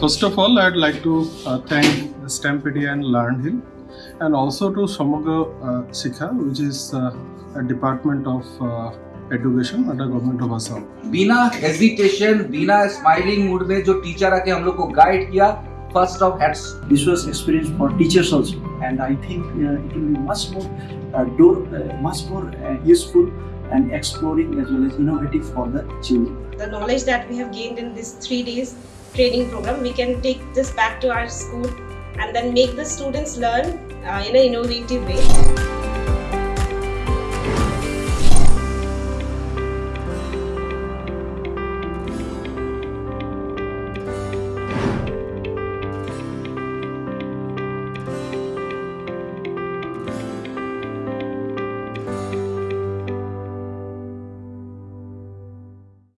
first of all, I'd like to uh, thank Stampedia and LearnHill and also to Samagra uh, Shiksha, which is uh, a department of uh, education at the government of Assam. Bina hesitation, Bina smiling mood, the teacher ke hum ko guide kiya, first of hats. This was experience for teachers also, and I think it will be much more, uh, much more useful and exploring as well as innovative for the children. The knowledge that we have gained in these three days training program, we can take this back to our school and then make the students learn uh, in an innovative way.